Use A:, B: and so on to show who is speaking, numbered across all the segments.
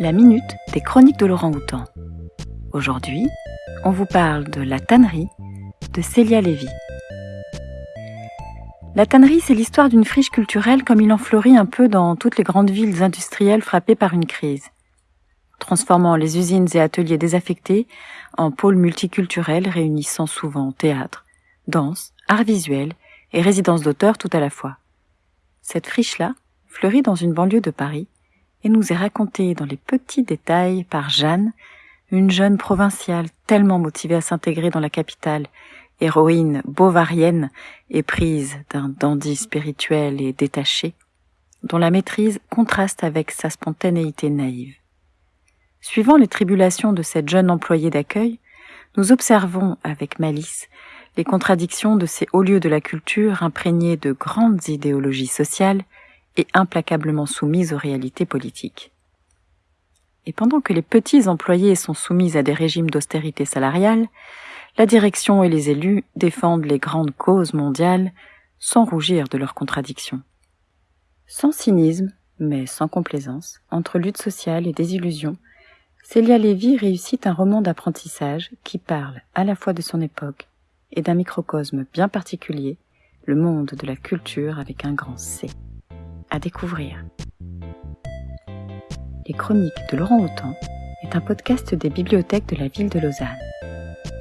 A: la minute des chroniques de Laurent Houtan. Aujourd'hui, on vous parle de La tannerie de Célia Lévy. La tannerie, c'est l'histoire d'une friche culturelle comme il en fleurit un peu dans toutes les grandes villes industrielles frappées par une crise, transformant les usines et ateliers désaffectés en pôles multiculturels réunissant souvent théâtre, danse, art visuel et résidence d'auteur tout à la fois. Cette friche-là fleurit dans une banlieue de Paris et nous est racontée dans les petits détails par Jeanne, une jeune provinciale tellement motivée à s'intégrer dans la capitale, héroïne bovarienne éprise d'un dandy spirituel et détaché, dont la maîtrise contraste avec sa spontanéité naïve. Suivant les tribulations de cette jeune employée d'accueil, nous observons avec malice les contradictions de ces hauts lieux de la culture imprégnés de grandes idéologies sociales et implacablement soumises aux réalités politiques. Et pendant que les petits employés sont soumis à des régimes d'austérité salariale, la direction et les élus défendent les grandes causes mondiales sans rougir de leurs contradictions. Sans cynisme, mais sans complaisance, entre lutte sociale et désillusion, Célia Lévy réussit un roman d'apprentissage qui parle à la fois de son époque et d'un microcosme bien particulier, le monde de la culture avec un grand C. Découvrir. Les Chroniques de Laurent Hautan est un podcast des bibliothèques de la ville de Lausanne.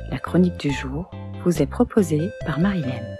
A: La chronique du jour vous est proposée par Marilène.